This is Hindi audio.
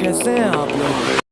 कैसे हैं आप लोग?